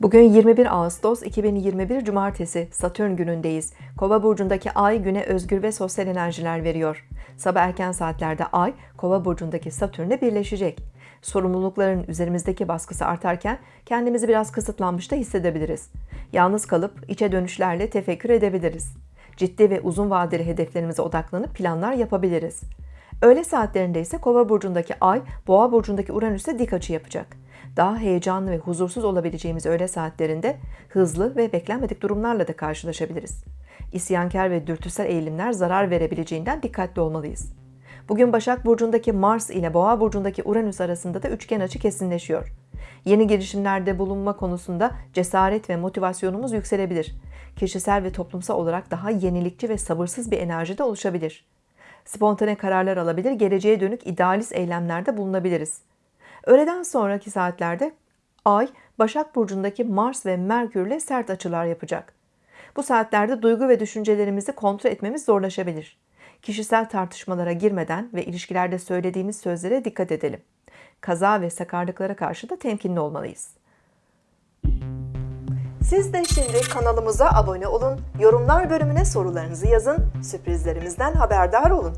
Bugün 21 Ağustos 2021 Cumartesi Satürn günündeyiz. Kova burcundaki ay güne özgür ve sosyal enerjiler veriyor. Sabah erken saatlerde ay Kova burcundaki Satürn'le birleşecek. Sorumlulukların üzerimizdeki baskısı artarken kendimizi biraz kısıtlanmış da hissedebiliriz. Yalnız kalıp içe dönüşlerle tefekkür edebiliriz. Ciddi ve uzun vadeli hedeflerimize odaklanıp planlar yapabiliriz. Öğle saatlerinde ise Kova burcundaki Ay, Boğa burcundaki Uranüs'e dik açı yapacak. Daha heyecanlı ve huzursuz olabileceğimiz öğle saatlerinde hızlı ve beklenmedik durumlarla da karşılaşabiliriz. İsyankar ve dürtüsel eğilimler zarar verebileceğinden dikkatli olmalıyız. Bugün Başak burcundaki Mars ile Boğa burcundaki Uranüs arasında da üçgen açı kesinleşiyor. Yeni girişimlerde bulunma konusunda cesaret ve motivasyonumuz yükselebilir. Kişisel ve toplumsal olarak daha yenilikçi ve sabırsız bir enerji de oluşabilir spontane kararlar alabilir, geleceğe dönük idealist eylemlerde bulunabiliriz. Öğleden sonraki saatlerde Ay, Başak Burcu'ndaki Mars ve Merkür ile sert açılar yapacak. Bu saatlerde duygu ve düşüncelerimizi kontrol etmemiz zorlaşabilir. Kişisel tartışmalara girmeden ve ilişkilerde söylediğimiz sözlere dikkat edelim. Kaza ve sakarlıklara karşı da temkinli olmalıyız. Siz de şimdi kanalımıza abone olun, yorumlar bölümüne sorularınızı yazın, sürprizlerimizden haberdar olun.